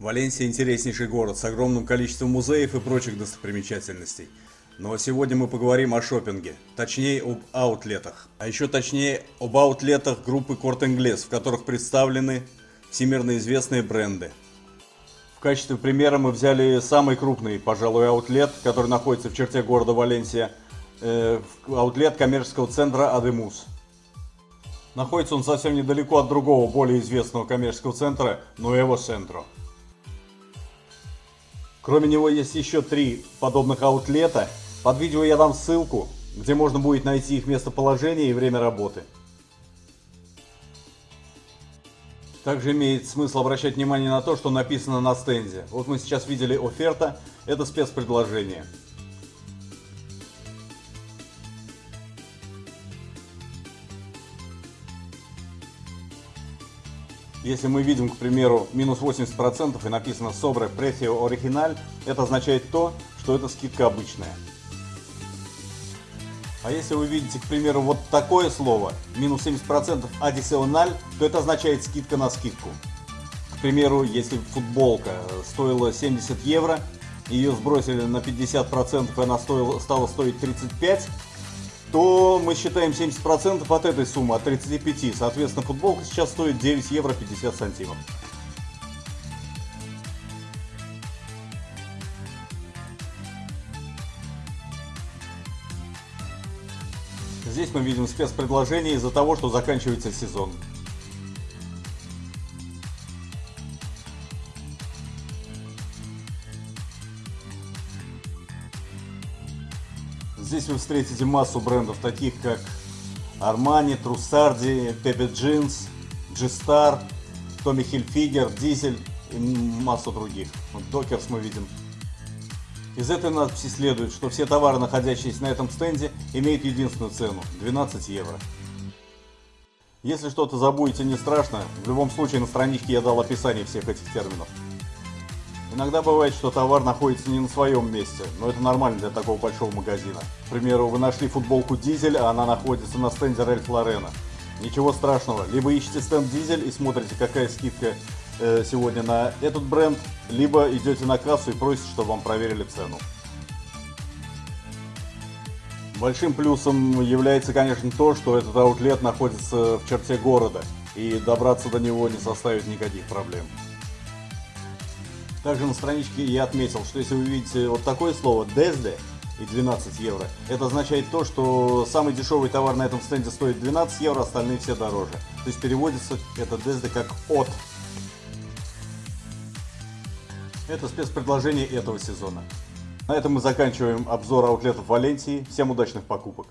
Валенсия интереснейший город с огромным количеством музеев и прочих достопримечательностей. Но сегодня мы поговорим о шопинге, точнее об аутлетах. А еще точнее об аутлетах группы Корт Инглес, в которых представлены всемирно известные бренды. В качестве примера мы взяли самый крупный, пожалуй, аутлет, который находится в черте города Валенсия, э, аутлет коммерческого центра Адемус. Находится он совсем недалеко от другого, более известного коммерческого центра Nuevo Centro. Кроме него есть еще три подобных аутлета. Под видео я дам ссылку, где можно будет найти их местоположение и время работы. Также имеет смысл обращать внимание на то, что написано на стенде. Вот мы сейчас видели оферта, это спецпредложение. Если мы видим, к примеру, минус 80% и написано Sobre Precio Original, это означает то, что это скидка обычная. А если вы видите, к примеру, вот такое слово, минус 70% additional, то это означает скидка на скидку. К примеру, если футболка стоила 70 евро, ее сбросили на 50% и она стоила, стала стоить 35, то мы считаем 70% от этой суммы, от 35. Соответственно, футболка сейчас стоит 9 евро 50 сантимов. Здесь мы видим спецпредложение из-за того, что заканчивается сезон. Здесь вы встретите массу брендов, таких как Armani, Trussardi, Pepe Jeans, G-Star, Tommy Hilfiger, Diesel и массу других. Вот Dockers мы видим. Из этой надписи следует, что все товары, находящиеся на этом стенде, имеют единственную цену – 12 евро. Если что-то забудете, не страшно, в любом случае на страничке я дал описание всех этих терминов. Иногда бывает, что товар находится не на своем месте, но это нормально для такого большого магазина. К примеру, вы нашли футболку Дизель, а она находится на стенде Ральф Лорена. Ничего страшного, либо ищите стенд Дизель и смотрите, какая скидка э, сегодня на этот бренд, либо идете на кассу и просите, чтобы вам проверили цену. Большим плюсом является, конечно, то, что этот аутлет находится в черте города, и добраться до него не составит никаких проблем. Также на страничке я отметил, что если вы видите вот такое слово DESDE и 12 евро, это означает то, что самый дешевый товар на этом стенде стоит 12 евро, остальные все дороже. То есть переводится это DESDE как от. Это спецпредложение этого сезона. На этом мы заканчиваем обзор аутлетов Валенсии. Всем удачных покупок!